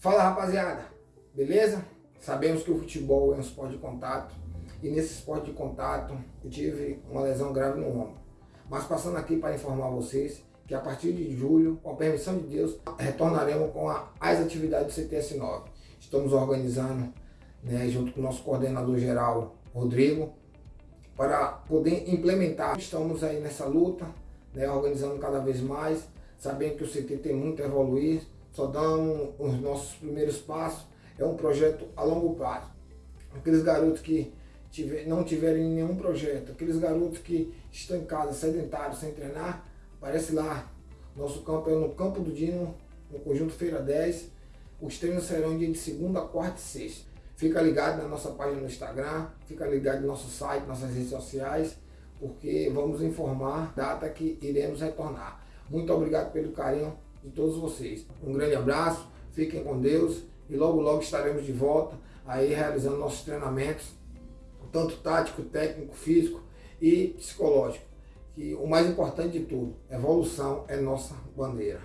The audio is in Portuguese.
Fala rapaziada, beleza? Sabemos que o futebol é um esporte de contato e nesse esporte de contato eu tive uma lesão grave no ombro. Mas passando aqui para informar vocês que a partir de julho, com a permissão de Deus, retornaremos com a, as atividades do CTS9. Estamos organizando, né, junto com o nosso coordenador geral, Rodrigo, para poder implementar. Estamos aí nessa luta, né, organizando cada vez mais, sabendo que o CT tem muito a evoluir, só dando os nossos primeiros passos, é um projeto a longo prazo. Aqueles garotos que tiver, não tiverem nenhum projeto, aqueles garotos que estão em casa sedentários, sem treinar, aparece lá. Nosso campo é no Campo do Dino, no Conjunto Feira 10. Os treinos serão dia de segunda, quarta e sexta. Fica ligado na nossa página no Instagram, fica ligado no nosso site, nossas redes sociais, porque vamos informar a data que iremos retornar. Muito obrigado pelo carinho de todos vocês. Um grande abraço, fiquem com Deus e logo logo estaremos de volta aí realizando nossos treinamentos, tanto tático, técnico, físico e psicológico. E o mais importante de tudo, evolução é nossa bandeira.